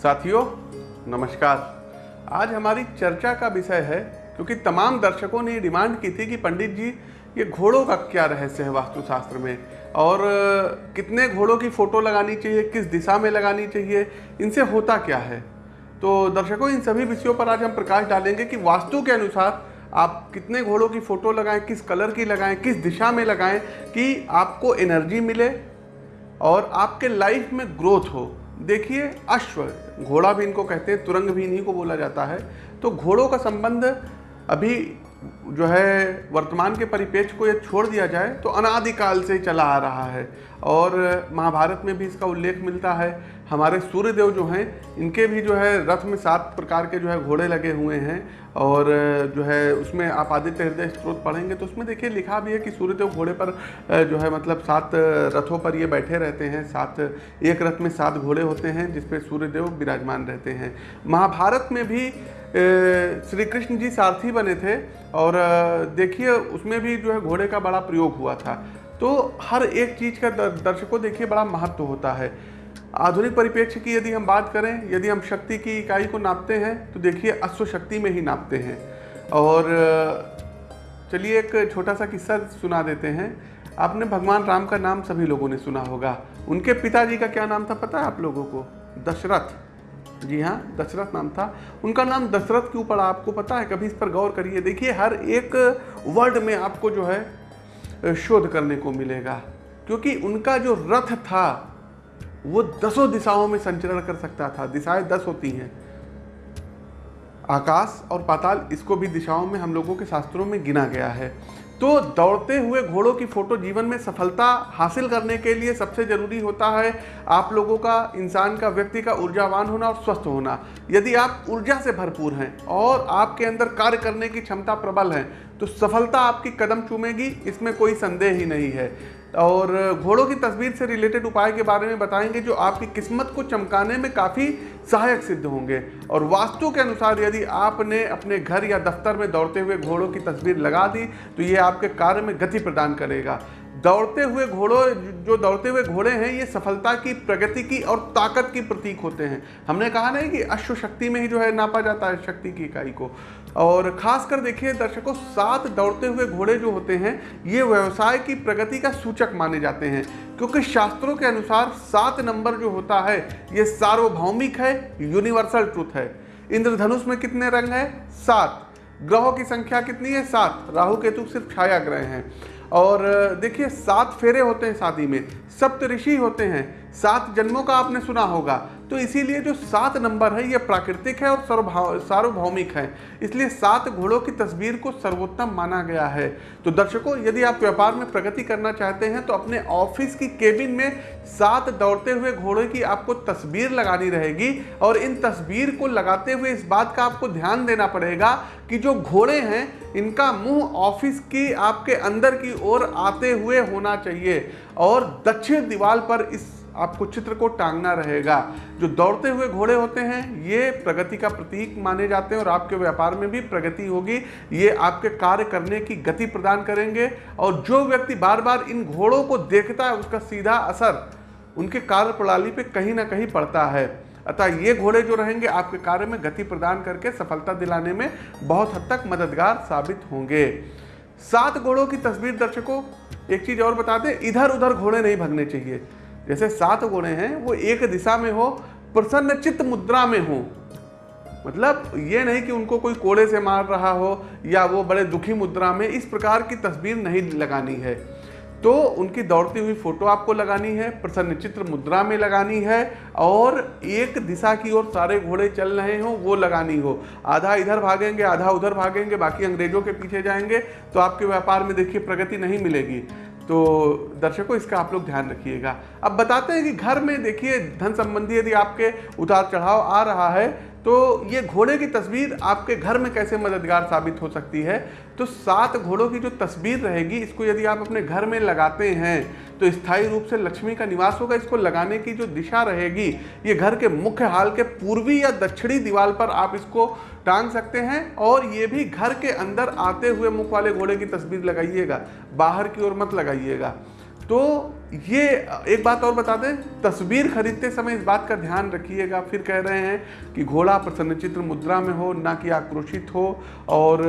साथियों, नमस्कार। आज हमारी चर्चा का विषय है, क्योंकि तमाम दर्शकों ने डिमांड की थी कि पंडित जी, ये घोड़ों का क्या रहस्य है वास्तुशास्त्र में? और, कितने घोड़ों की फ़ोटो लगानी चाहिए, किस दिशा में लगानी चाहिए, इनसे होता क्या है? तो दर्शकों, इन सभी विषयों पर आज हम प्रकाश डालेंगे कि वास्तु के अनुसार आप कितने घोड़ों की फ़ोटो लगाएँ, किस कलर की लगाएँ, किस दिशा में लगाएँ, कि आपको एनर्जी मिले और आपके लाइफ में ग्रोथ हो। देखिए, अश्व, घोड़ा भी इनको कहते हैं, तुरंग भी इन्हीं को बोला जाता है। तो घोड़ों का संबंध अभी जो है वर्तमान के परिपेक्ष को ये छोड़ दिया जाए तो अनादिकाल से चला आ रहा है। और महाभारत में भी इसका उल्लेख मिलता है। हमारे सूर्यदेव जो हैं, इनके भी जो है रथ में सात प्रकार के जो है घोड़े लगे हुए हैं। और जो है उसमें आप आदित्य हृदय स्त्रोत पढ़ेंगे तो उसमें देखिए लिखा भी है कि सूर्यदेव घोड़े पर जो है मतलब सात रथों पर ये बैठे रहते हैं। सात, एक रथ में सात घोड़े होते हैं, जिसपे सूर्यदेव विराजमान रहते हैं। महाभारत में भी श्री कृष्ण जी सारथी बने थे और देखिए, उसमें भी जो है घोड़े का बड़ा प्रयोग हुआ था। तो हर एक चीज़ का दर्शकों देखिए, बड़ा महत्व होता है। आधुनिक परिप्रेक्ष्य की यदि हम बात करें, यदि हम शक्ति की इकाई को नापते हैं तो देखिए, अश्व शक्ति में ही नापते हैं। और, चलिए, एक छोटा सा किस्सा सुना देते हैं। आपने भगवान राम का नाम सभी लोगों ने सुना होगा। उनके पिताजी का क्या नाम था पता है आप लोगों को? दशरथ। जी हाँ दशरथ नाम था। उनका नाम दशरथ क्यों पड़ा आपको पता है, कभी इस पर गौर करिए। देखिए, हर एक वर्ड में आपको जो है शोध करने को मिलेगा। क्योंकि उनका जो रथ था, वो दसों दिशाओं में संचरण कर सकता था। दिशाएँ दस होती हैं। आकाश और पाताल, इसको भी दिशाओं में हम लोगों के शास्त्रों में गिना गया है। तो दौड़ते हुए घोड़ों की फ़ोटो जीवन में सफलता हासिल करने के लिए सबसे ज़रूरी होता है आप लोगों का, इंसान का, व्यक्ति का ऊर्जावान होना और स्वस्थ होना। यदि आप ऊर्जा से भरपूर हैं और आपके अंदर कार्य करने की क्षमता प्रबल है तो सफलता आपकी कदम चूमेगी, इसमें कोई संदेह ही नहीं है। और घोड़ों की तस्वीर से रिलेटेड उपाय के बारे में बताएँगे जो आपकी किस्मत को चमकाने में काफ़ी सहायक सिद्ध होंगे। और वास्तु के अनुसार यदि आपने अपने घर या दफ्तर में दौड़ते हुए घोड़ों की तस्वीर लगा दी तो ये आपके कार्य में गति प्रदान करेगा। दौड़ते हुए घोड़ों, जो दौड़ते हुए घोड़े हैं, ये सफलता की, प्रगति की और ताकत की प्रतीक होते हैं। हमने कहा नहीं कि अश्व शक्ति में ही जो है नापा जाता है शक्ति की इकाई को। और खासकर देखिए, दर्शकों, सात दौड़ते हुए घोड़े जो होते हैं, ये व्यवसाय की प्रगति का सूचक माने जाते हैं। क्योंकि शास्त्रों के अनुसार सात नंबर जो होता है, ये सार्वभौमिक है, यूनिवर्सल ट्रूथ है। इंद्रधनुष में कितने रंग है? सात। ग्रहों की संख्या कितनी है? सात। राहु, केतु सिर्फ़ छाया ग्रह हैं। और, देखिए, सात फेरे होते हैं शादी में सप्त ऋषि होते हैं। सात जन्मों का आपने सुना होगा। तो इसीलिए जो सात नंबर है, ये प्राकृतिक है और सर्वभाव सार्वभौमिक है। इसलिए सात घोड़ों की तस्वीर को सर्वोत्तम माना गया है। तो दर्शकों, यदि आप व्यापार में प्रगति करना चाहते हैं तो अपने ऑफ़िस की केबिन में सात दौड़ते हुए घोड़े की आपको तस्वीर लगानी रहेगी और इन तस्वीर को लगाते हुए इस बात का आपको ध्यान देना पड़ेगा कि जो घोड़े हैं, इनका मुँह ऑफ़िस की आपके अंदर की ओर आते हुए होना चाहिए और दक्षिण दीवार पर इस आपको चित्र को टांगना रहेगा। जो दौड़ते हुए घोड़े होते हैं, ये प्रगति का प्रतीक माने जाते हैं और आपके व्यापार में भी प्रगति होगी। ये आपके कार्य करने की गति प्रदान करेंगे और जो व्यक्ति बार बार इन घोड़ों को देखता है, उसका सीधा असर उनके कार्य प्रणाली पर कहीं ना कहीं पड़ता है। अतः ये घोड़े जो रहेंगे, आपके कार्य में गति प्रदान करके सफलता दिलाने में बहुत हद तक मददगार साबित होंगे। सात घोड़ों की तस्वीर दर्शकों, एक चीज़ और बता दें इधर उधर घोड़े नहीं भगने चाहिए। जैसे सात घोड़े हैं, वो एक दिशा में हो, प्रसन्न चित्त मुद्रा में हो। मतलब ये नहीं कि उनको कोई कोड़े से मार रहा हो या वो बड़े दुखी मुद्रा में, इस प्रकार की तस्वीर नहीं लगानी है। तो उनकी दौड़ती हुई फ़ोटो आपको लगानी है, प्रसन्न चित्र मुद्रा में लगानी है और एक दिशा की ओर सारे घोड़े चल रहे हो, वो लगानी हो। आधा इधर भागेंगे, आधा उधर भागेंगे, बाकी अंग्रेज़ों के पीछे जाएँगे तो आपके व्यापार में देखिए प्रगति नहीं मिलेगी। तो दर्शकों, इसका आप लोग ध्यान रखिएगा। अब बताते हैं कि घर में देखिए, धन संबंधी यदि आपके उतार चढ़ाव आ रहा है तो ये घोड़े की तस्वीर आपके घर में कैसे मददगार साबित हो सकती है? तो सात घोड़ों की जो तस्वीर रहेगी, इसको यदि आप अपने घर में लगाते हैं तो स्थायी रूप से लक्ष्मी का निवास होगा। इसको लगाने की जो दिशा रहेगी, ये घर के मुख्य हाल के पूर्वी या दक्षिणी दीवार पर आप इसको टांग सकते हैं, और ये भी घर के अंदर आते हुए मुख वाले घोड़े की तस्वीर लगाइएगा। बाहर की ओर मत लगाइएगा। तो ये, एक बात और बता दें, तस्वीर खरीदते समय इस बात का ध्यान रखिएगा। फिर कह रहे हैं कि घोड़ा प्रसन्नचित्र मुद्रा में हो, ना कि आक्रोशित हो। और,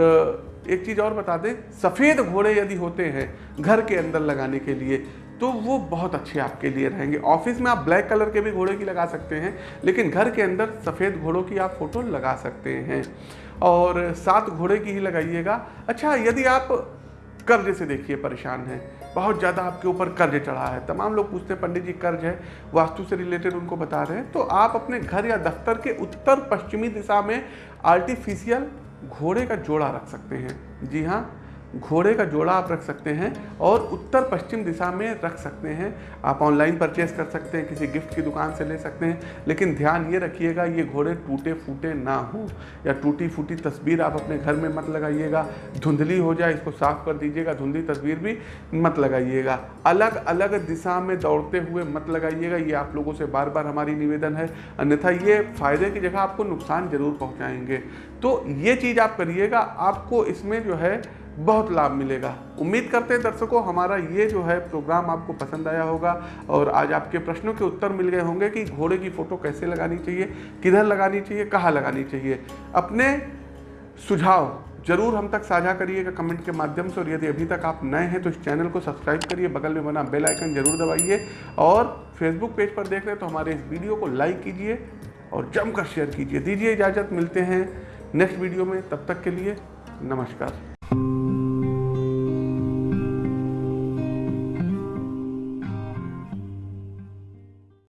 एक चीज़ और बता दें, सफ़ेद घोड़े यदि होते हैं घर के अंदर लगाने के लिए तो वो बहुत अच्छे आपके लिए रहेंगे। ऑफ़िस में आप ब्लैक कलर के भी घोड़े की लगा सकते हैं, लेकिन घर के अंदर सफ़ेद घोड़ों की आप फ़ोटो लगा सकते हैं। और सात घोड़े की ही लगाइएगा। अच्छा यदि आप कर्ज से देखिए, परेशान हैं बहुत ज़्यादा आपके ऊपर कर्ज चढ़ा है। तमाम लोग पूछते हैं, पंडित जी, कर्ज है, वास्तु से रिलेटेड उनको बता रहे हैं तो आप अपने घर या दफ्तर के उत्तर पश्चिमी दिशा में आर्टिफिशियल घोड़े का जोड़ा रख सकते हैं। जी हाँ घोड़े का जोड़ा आप रख सकते हैं और उत्तर पश्चिम दिशा में रख सकते हैं। आप ऑनलाइन परचेस कर सकते हैं, किसी गिफ्ट की दुकान से ले सकते हैं, लेकिन ध्यान ये रखिएगा, ये घोड़े टूटे फूटे ना हो या टूटी फूटी तस्वीर आप अपने घर में मत लगाइएगा। धुंधली हो जाए, इसको साफ़ कर दीजिएगा, धुंधली तस्वीर भी मत लगाइएगा। अलग अलग दिशा में दौड़ते हुए मत लगाइएगा, ये आप लोगों से बार बार हमारी निवेदन है। अन्यथा ये फ़ायदे की जगह आपको नुकसान ज़रूर पहुँचाएँगे। तो ये चीज़ आप करिएगा, आपको इसमें जो है बहुत लाभ मिलेगा। उम्मीद करते हैं दर्शकों, हमारा ये जो है प्रोग्राम आपको पसंद आया होगा और आज आपके प्रश्नों के उत्तर मिल गए होंगे कि घोड़े की फ़ोटो कैसे लगानी चाहिए, किधर लगानी चाहिए, कहाँ लगानी चाहिए। अपने सुझाव ज़रूर हम तक साझा करिएगा कमेंट के माध्यम से और यदि अभी तक आप नए हैं तो इस चैनल को सब्सक्राइब करिए, बगल में बना बेल आइकन ज़रूर दबाइए और फेसबुक पेज पर देख रहे हैं तो हमारे इस वीडियो को लाइक कीजिए और जमकर शेयर कीजिए। दीजिए इजाज़त, मिलते हैं नेक्स्ट वीडियो में। तब तक के लिए नमस्कार।